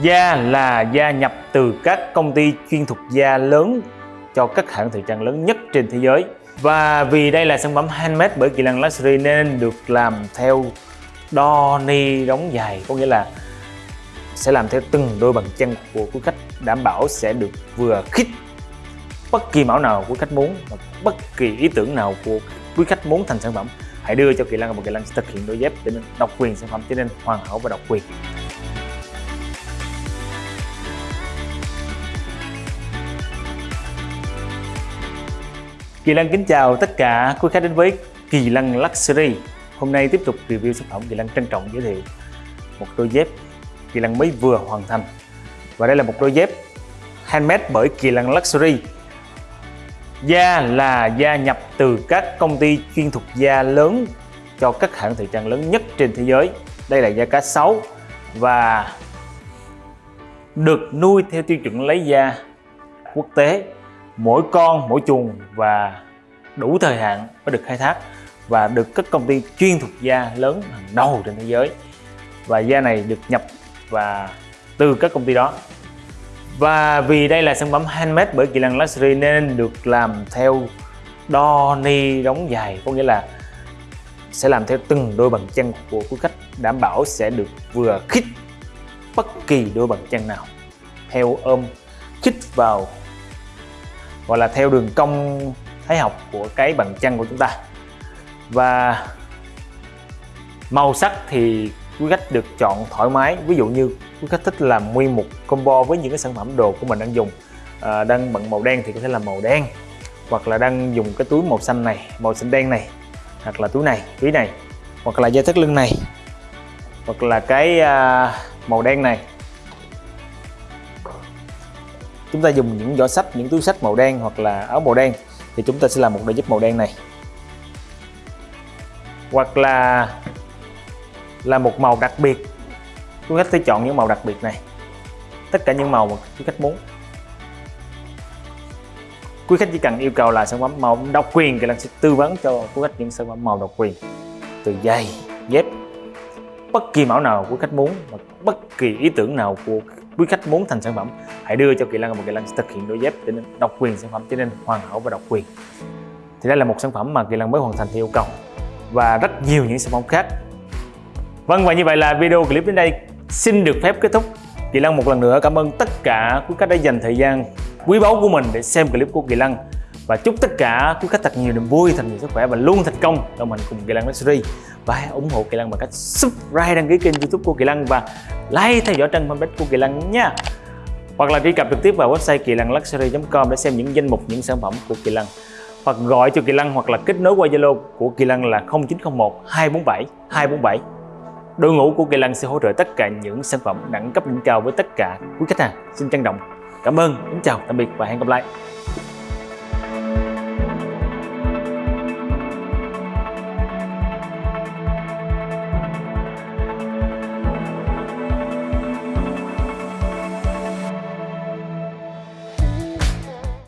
Da là da nhập từ các công ty chuyên thuộc da lớn cho các hãng thời trang lớn nhất trên thế giới. Và vì đây là sản phẩm handmade bởi Kỳ Lăng Luxury nên được làm theo đo ni đóng dài có nghĩa là sẽ làm theo từng đôi bàn chân của quý khách, đảm bảo sẽ được vừa khít bất kỳ mẫu nào quý khách muốn và bất kỳ ý tưởng nào của quý khách muốn thành sản phẩm hãy đưa cho Kỳ Lăng và Kỳ Lăng sẽ thực hiện đôi dép để nên độc quyền sản phẩm cho nên hoàn hảo và độc quyền Kỳ Lân kính chào tất cả quý khách đến với Kỳ Lân Luxury. Hôm nay tiếp tục review sản phẩm Kỳ Lân trân trọng giới thiệu một đôi dép Kỳ Lân mới vừa hoàn thành. Và đây là một đôi dép handmade bởi Kỳ Lân Luxury. Da là da nhập từ các công ty chuyên thuộc da lớn cho các hãng thời trang lớn nhất trên thế giới. Đây là da cá sấu và được nuôi theo tiêu chuẩn lấy da quốc tế mỗi con, mỗi chuồng và đủ thời hạn mới được khai thác và được các công ty chuyên thuộc da lớn hàng đầu trên thế giới. Và da này được nhập và từ các công ty đó. Và vì đây là sản phẩm handmade bởi Kỳ Lăng Luxury nên được làm theo đo ni đóng dài, có nghĩa là sẽ làm theo từng đôi bàn chân của quý khách, đảm bảo sẽ được vừa khít bất kỳ đôi bàn chân nào. Theo ôm, khít vào gọi là theo đường cong thái học của cái bàn chân của chúng ta. Và màu sắc thì quý khách được chọn thoải mái. Ví dụ như quý khách thích làm nguyên một combo với những cái sản phẩm đồ của mình đang dùng à, đang bận màu đen thì có thể làm màu đen hoặc là đang dùng cái túi màu xanh này màu xanh đen này hoặc là túi này túi này hoặc là dây thắt lưng này hoặc là cái à, màu đen này chúng ta dùng những giỏ sách những túi sách màu đen hoặc là áo màu đen thì chúng ta sẽ làm một đôi dép màu đen này. Hoặc là là một màu đặc biệt. Quý khách sẽ chọn những màu đặc biệt này. Tất cả những màu mà quý khách muốn. Quý khách chỉ cần yêu cầu là sản phẩm màu độc quyền thì là sẽ tư vấn cho quý khách những sản phẩm màu độc quyền. Từ giày, dép. Bất kỳ mẫu nào quý khách muốn và bất kỳ ý tưởng nào của quý khách muốn thành sản phẩm, hãy đưa cho Kỳ Lân và Kỳ Lân sẽ thực hiện đôi dép để nên độc quyền sản phẩm, cho nên hoàn hảo và độc quyền. Thì đây là một sản phẩm mà Kỳ Lân mới hoàn thành theo yêu cầu. Và rất nhiều những sản phẩm khác. Vâng và như vậy là video clip đến đây xin được phép kết thúc. Kỳ Lân một lần nữa cảm ơn tất cả quý khách đã dành thời gian quý báu của mình để xem clip của Kỳ Lân và chúc tất cả quý khách thật nhiều niềm vui, thật nhiều sức khỏe và luôn thành công. Đồng hành cùng Kỳ Lân Luxury và hãy ủng hộ Kỳ Lân bằng cách subscribe đăng ký kênh youtube của Kỳ Lân và like theo dõi trang fanpage của Kỳ Lân nha. Hoặc là truy cập trực tiếp vào website kỳ lân luxury.com để xem những danh mục những sản phẩm của Kỳ Lân hoặc gọi cho Kỳ Lân hoặc là kết nối qua Zalo của Kỳ Lân là 0901 247 247 Đội ngũ của Kỳ Lân sẽ hỗ trợ tất cả những sản phẩm đẳng cấp đỉnh cao với tất cả quý khách hàng. Xin trân trọng. Cảm ơn, kính chào, tạm biệt và hẹn gặp lại.